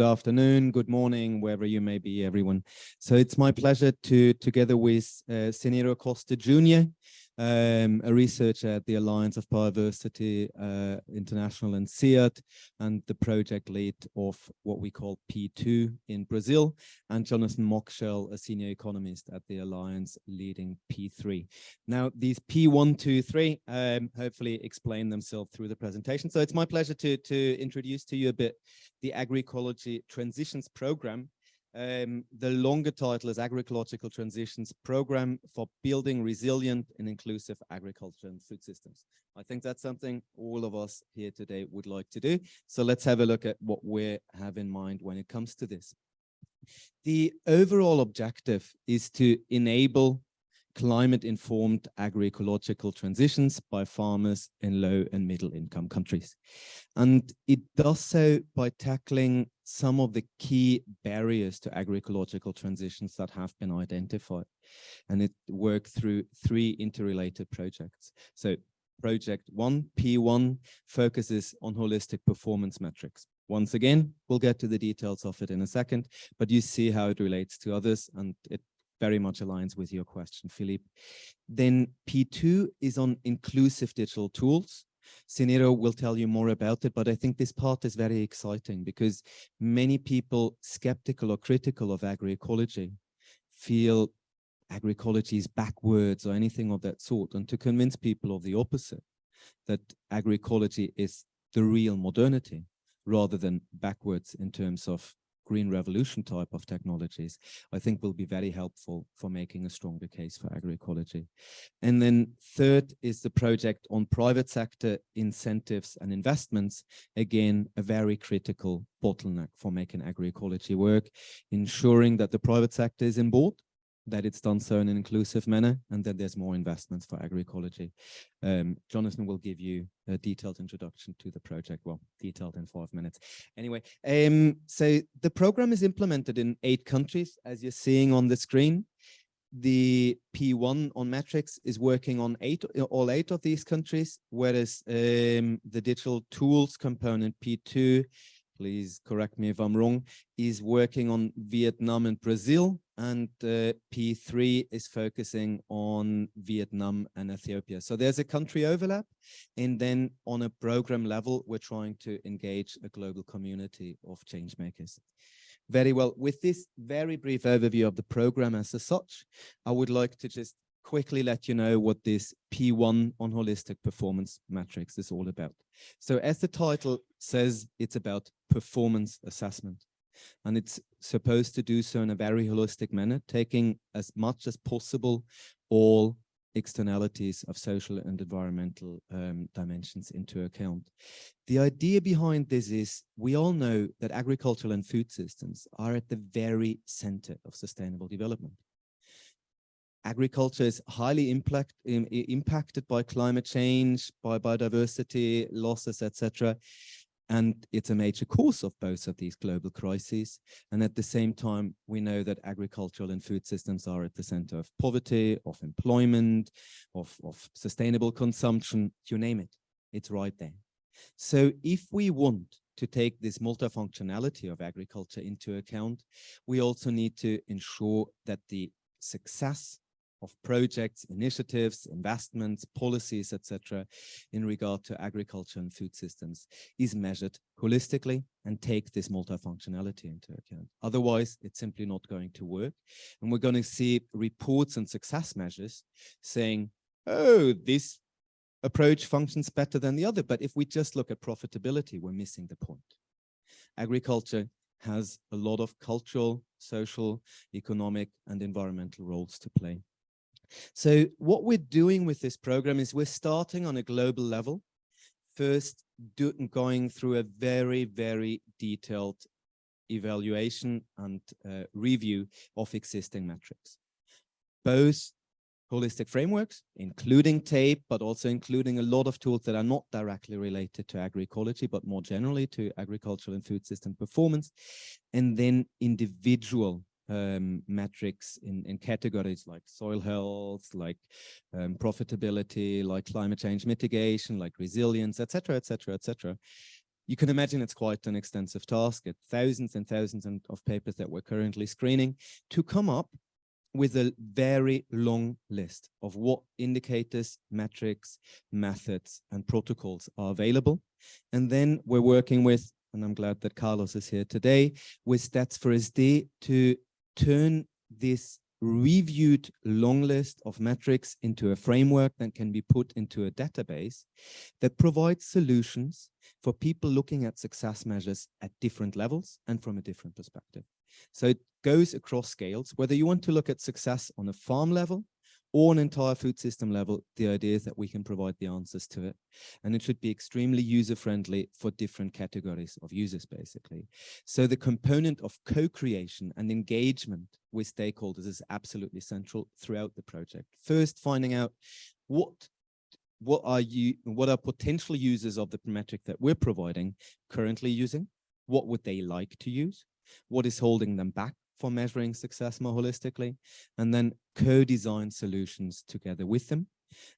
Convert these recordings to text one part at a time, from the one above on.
Good afternoon, good morning, wherever you may be, everyone. So it's my pleasure to, together with uh, Ciniro Costa Jr., um, a researcher at the Alliance of Bioversity uh, International and CIAT, and the project lead of what we call P2 in Brazil, and Jonathan Mockshell, a senior economist at the Alliance leading P3. Now, these P1, 2, 3 um, hopefully explain themselves through the presentation. So it's my pleasure to, to introduce to you a bit the agroecology transitions program um, the longer title is Agroecological Transitions Program for Building Resilient and Inclusive Agriculture and Food Systems. I think that's something all of us here today would like to do. So let's have a look at what we have in mind when it comes to this. The overall objective is to enable climate-informed agroecological transitions by farmers in low and middle income countries. And it does so by tackling some of the key barriers to agroecological transitions that have been identified. And it worked through three interrelated projects. So project one, P1, focuses on holistic performance metrics. Once again, we'll get to the details of it in a second, but you see how it relates to others and it very much aligns with your question, Philippe. Then P2 is on inclusive digital tools. Ciniro will tell you more about it, but I think this part is very exciting because many people skeptical or critical of agroecology feel agroecology is backwards or anything of that sort. And to convince people of the opposite, that agroecology is the real modernity rather than backwards in terms of green revolution type of technologies, I think will be very helpful for making a stronger case for agroecology. And then third is the project on private sector incentives and investments. Again, a very critical bottleneck for making agroecology work, ensuring that the private sector is in board that it's done so in an inclusive manner and that there's more investments for agroecology. Um, Jonathan will give you a detailed introduction to the project, well, detailed in five minutes. Anyway, um, so the program is implemented in eight countries, as you're seeing on the screen. The P1 on metrics is working on eight, all eight of these countries, whereas um, the digital tools component P2 please correct me if I'm wrong, is working on Vietnam and Brazil, and uh, P3 is focusing on Vietnam and Ethiopia. So there's a country overlap, and then on a program level, we're trying to engage a global community of change makers. Very well, with this very brief overview of the program as such, I would like to just quickly let you know what this P1 on holistic performance metrics is all about. So as the title says, it's about performance assessment. And it's supposed to do so in a very holistic manner, taking as much as possible all externalities of social and environmental um, dimensions into account. The idea behind this is we all know that agricultural and food systems are at the very center of sustainable development agriculture is highly impact, impacted by climate change, by biodiversity losses, etc. And it's a major cause of both of these global crises. And at the same time, we know that agricultural and food systems are at the center of poverty, of employment, of, of sustainable consumption, you name it, it's right there. So if we want to take this multifunctionality of agriculture into account, we also need to ensure that the success of projects, initiatives, investments, policies, etc., in regard to agriculture and food systems is measured holistically and take this multifunctionality into account. Otherwise, it's simply not going to work. And we're going to see reports and success measures saying, oh, this approach functions better than the other. But if we just look at profitability, we're missing the point. Agriculture has a lot of cultural, social, economic, and environmental roles to play. So what we're doing with this program is we're starting on a global level, first do, going through a very, very detailed evaluation and uh, review of existing metrics. Both holistic frameworks, including TAPE, but also including a lot of tools that are not directly related to agroecology, but more generally to agricultural and food system performance, and then individual um, metrics in, in categories like soil health, like um, profitability, like climate change mitigation, like resilience, etc., etc., etc. you can imagine it's quite an extensive task. It's thousands and thousands of papers that we're currently screening to come up with a very long list of what indicators, metrics, methods, and protocols are available. And then we're working with, and I'm glad that Carlos is here today, with Stats for SD to turn this reviewed long list of metrics into a framework that can be put into a database that provides solutions for people looking at success measures at different levels and from a different perspective. So it goes across scales, whether you want to look at success on a farm level or an entire food system level, the idea is that we can provide the answers to it. And it should be extremely user-friendly for different categories of users, basically. So the component of co-creation and engagement with stakeholders is absolutely central throughout the project. First, finding out what what are you what are potential users of the metric that we're providing currently using what would they like to use what is holding them back for measuring success more holistically, and then co-design solutions together with them,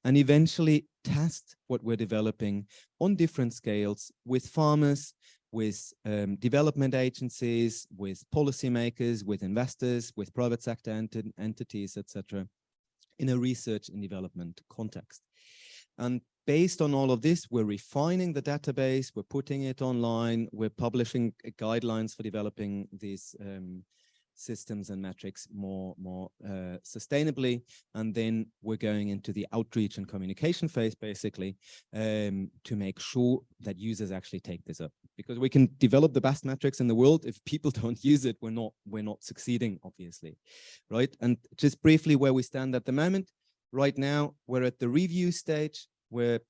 and eventually test what we're developing on different scales with farmers, with um, development agencies, with policymakers, with investors, with private sector ent entities, etc., in a research and development context. And based on all of this, we're refining the database, we're putting it online, we're publishing guidelines for developing these um, systems and metrics more, more uh, sustainably. And then we're going into the outreach and communication phase, basically, um, to make sure that users actually take this up. Because we can develop the best metrics in the world. If people don't use it, we're not, we're not succeeding, obviously, right? And just briefly where we stand at the moment, right now, we're at the review stage. We're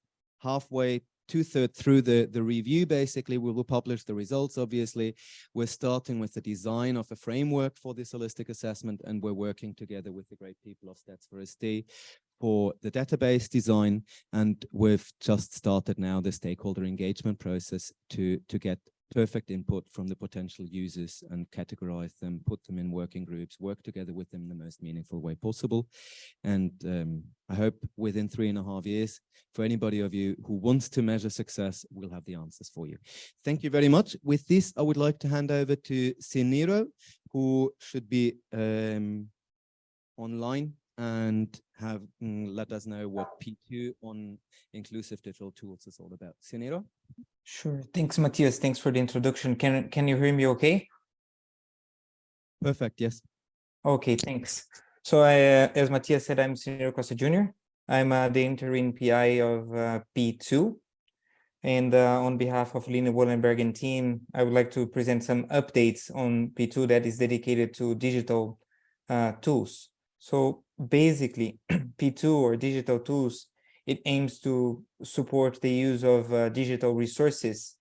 halfway two-thirds through the, the review, basically, we will publish the results, obviously. We're starting with the design of a framework for this holistic assessment, and we're working together with the great people of Stats for SD for the database design. And we've just started now the stakeholder engagement process to, to get perfect input from the potential users and categorize them, put them in working groups, work together with them in the most meaningful way possible. And um, I hope within three and a half years, for anybody of you who wants to measure success, we'll have the answers for you. Thank you very much. With this, I would like to hand over to Ciniro, who should be um, online and have mm, let us know what P2 on inclusive digital tools is all about. Ciniro? Sure. Thanks, Matthias. Thanks for the introduction. Can can you hear me okay? Perfect. Yes. Okay, thanks. So I, uh, as Matthias said, I'm Ciniro Costa Jr. I'm uh, the interim PI of uh, P2. And uh, on behalf of Lini Wollenberg team, I would like to present some updates on P2 that is dedicated to digital uh, tools. So basically, P2 or digital tools it aims to support the use of uh, digital resources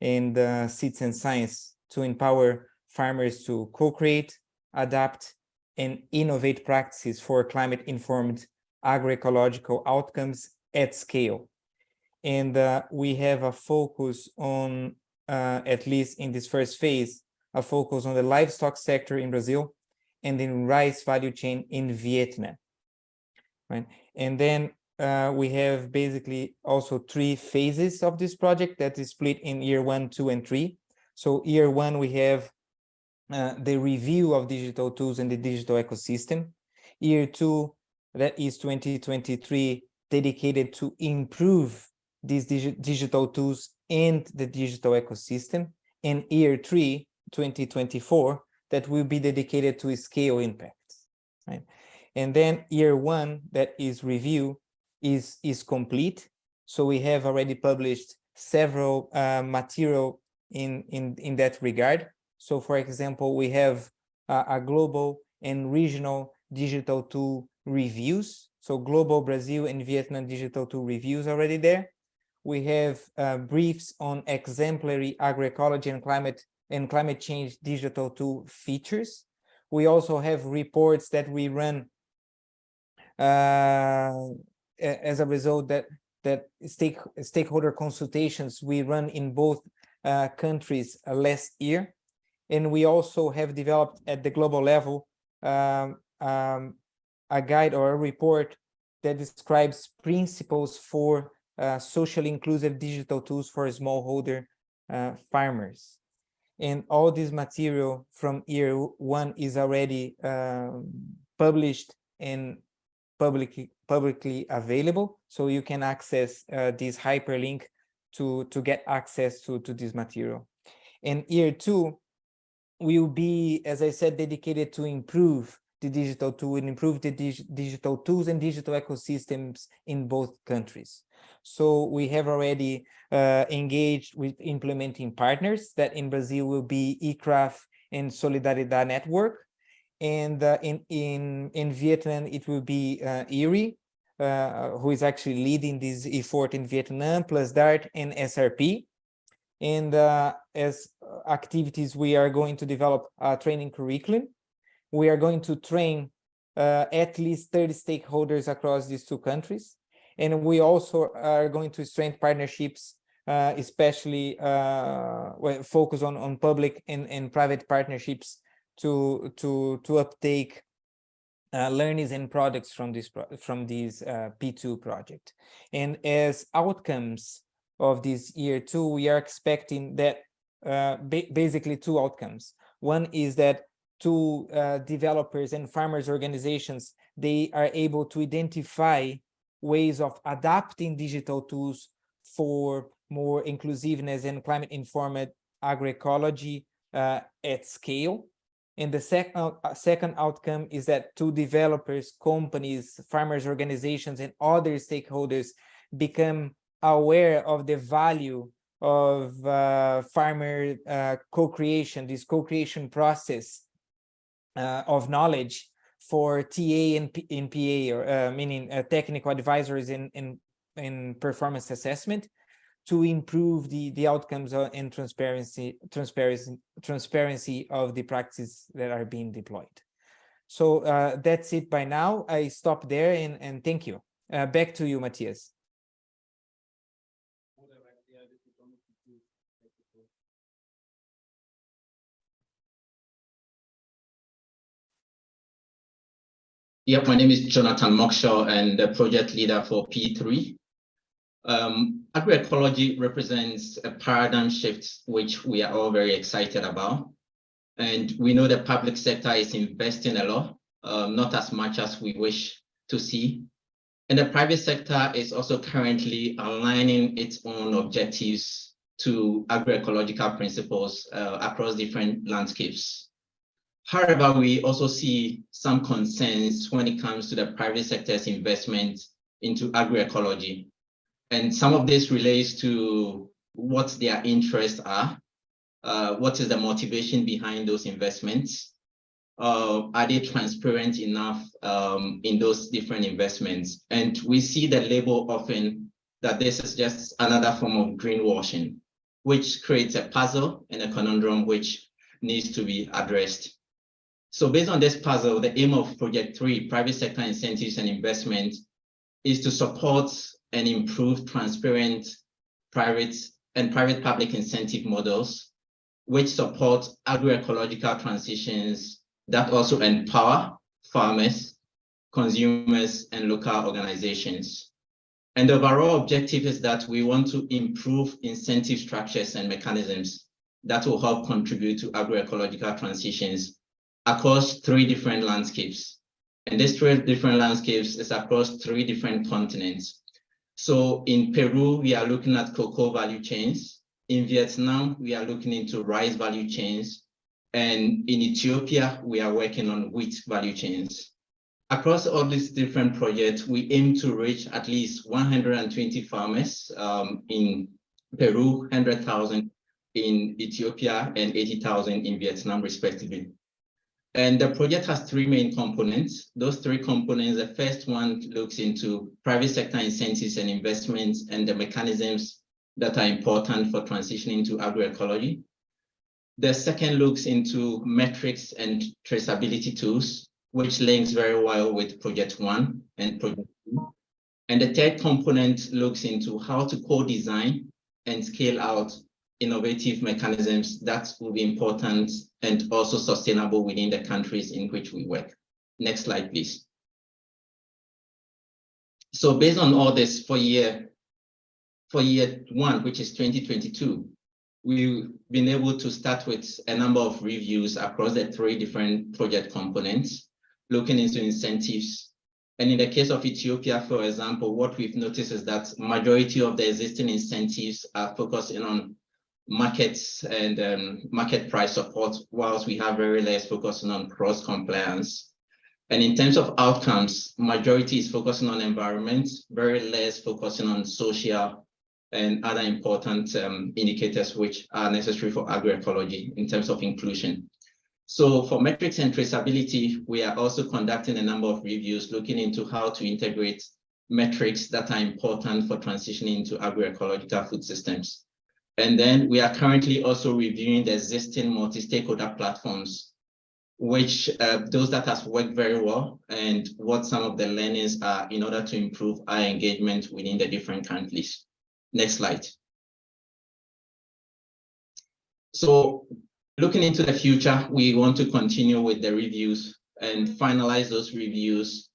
and uh, citizen science to empower farmers to co-create, adapt, and innovate practices for climate-informed agroecological outcomes at scale. And uh, we have a focus on, uh, at least in this first phase, a focus on the livestock sector in Brazil and in rice value chain in Vietnam. Right. And then uh, we have basically also three phases of this project that is split in year one, two, and three. So year one, we have uh, the review of digital tools and the digital ecosystem. Year two, that is 2023, dedicated to improve these digi digital tools and the digital ecosystem. And year three, 2024, that will be dedicated to scale impacts, right? And then year one, that is review, is, is complete. So we have already published several uh, material in, in, in that regard. So for example, we have uh, a global and regional digital tool reviews. So global Brazil and Vietnam digital tool reviews already there. We have uh, briefs on exemplary agroecology and climate and climate change digital tool features. We also have reports that we run uh, as a result that that stake, stakeholder consultations we run in both uh, countries uh, last year. And we also have developed at the global level um, um, a guide or a report that describes principles for uh, socially inclusive digital tools for smallholder uh, farmers. And all this material from year one is already um, published and publicly publicly available. So you can access uh, this hyperlink to, to get access to, to this material. And year two will be, as I said, dedicated to improve the digital tool and improve the dig digital tools and digital ecosystems in both countries. So we have already uh, engaged with implementing partners that in Brazil will be ecraft and Solidaridad Network. And uh, in, in, in Vietnam, it will be uh, IRRI, uh, who is actually leading this effort in Vietnam, plus DART and SRP. And uh, as activities, we are going to develop a training curriculum. We are going to train uh, at least 30 stakeholders across these two countries. And we also are going to strengthen partnerships, uh, especially focus on, on public and, and private partnerships to to to uptake uh, learnings and products from this from this uh, P2 project. And as outcomes of this year two, we are expecting that uh, ba basically two outcomes. One is that two uh, developers and farmers organizations, they are able to identify ways of adapting digital tools for more inclusiveness and climate informed agroecology uh, at scale and the second uh, second outcome is that two developers, companies, farmers organizations, and other stakeholders become aware of the value of uh, farmer uh, co-creation, this co-creation process uh, of knowledge for TA and, P in PA, or uh, meaning uh, technical advisors in, in, in performance assessment, to improve the the outcomes and transparency transparency transparency of the practices that are being deployed. So uh, that's it by now. I stop there and and thank you. Uh, back to you matthias. Yep, my name is Jonathan Mockshell and the project leader for P3. Um, agroecology represents a paradigm shift, which we are all very excited about. And we know the public sector is investing a lot, um, not as much as we wish to see. And the private sector is also currently aligning its own objectives to agroecological principles uh, across different landscapes. However, we also see some concerns when it comes to the private sector's investment into agroecology. And some of this relates to what their interests are. Uh, what is the motivation behind those investments? Uh, are they transparent enough um, in those different investments? And we see the label often that this is just another form of greenwashing, which creates a puzzle and a conundrum which needs to be addressed. So based on this puzzle, the aim of Project 3, private sector incentives and investment, is to support and improve transparent private and private public incentive models, which support agroecological transitions that also empower farmers, consumers, and local organizations. And the overall objective is that we want to improve incentive structures and mechanisms that will help contribute to agroecological transitions across three different landscapes. And these three different landscapes is across three different continents. So in Peru, we are looking at cocoa value chains. In Vietnam, we are looking into rice value chains. And in Ethiopia, we are working on wheat value chains. Across all these different projects, we aim to reach at least 120 farmers um, in Peru, 100,000 in Ethiopia, and 80,000 in Vietnam, respectively. And the project has three main components. Those three components, the first one looks into private sector incentives and investments and the mechanisms that are important for transitioning to agroecology. The second looks into metrics and traceability tools, which links very well with project one and project two. And the third component looks into how to co-design and scale out innovative mechanisms that will be important and also sustainable within the countries in which we work. Next slide, please. So based on all this for year, for year one, which is 2022, we've been able to start with a number of reviews across the three different project components, looking into incentives. And in the case of Ethiopia, for example, what we've noticed is that majority of the existing incentives are focusing on markets and um, market price support, whilst we have very less focusing on cross compliance. And in terms of outcomes, majority is focusing on environment, very less focusing on social and other important um, indicators which are necessary for agroecology in terms of inclusion. So for metrics and traceability, we are also conducting a number of reviews looking into how to integrate metrics that are important for transitioning into agroecological food systems. And then we are currently also reviewing the existing multi-stakeholder platforms, which uh, those that has worked very well and what some of the learnings are in order to improve our engagement within the different countries. Next slide. So looking into the future, we want to continue with the reviews and finalize those reviews,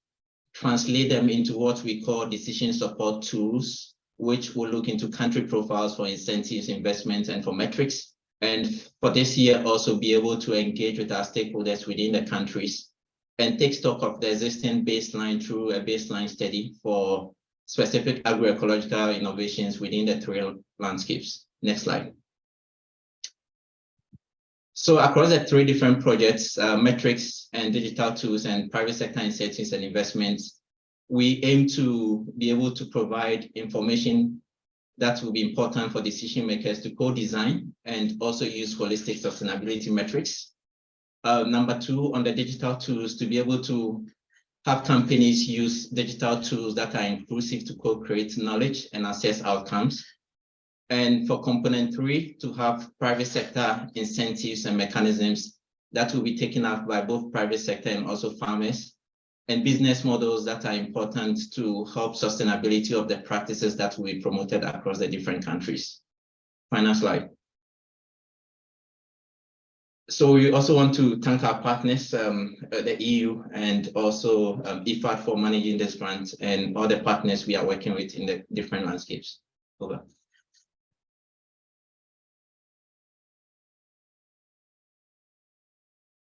translate them into what we call decision support tools, which will look into country profiles for incentives, investments, and for metrics. And for this year, also be able to engage with our stakeholders within the countries and take stock of the existing baseline through a baseline study for specific agroecological innovations within the three landscapes. Next slide. So across the three different projects, uh, metrics and digital tools and private sector incentives and investments, we aim to be able to provide information that will be important for decision makers to co-design and also use holistic sustainability metrics. Uh, number two, on the digital tools, to be able to have companies use digital tools that are inclusive to co-create knowledge and assess outcomes. And for component three, to have private sector incentives and mechanisms that will be taken up by both private sector and also farmers and business models that are important to help sustainability of the practices that we promoted across the different countries. Final slide. So we also want to thank our partners, um, uh, the EU and also um, IFAD for managing this grant and all the partners we are working with in the different landscapes. Over.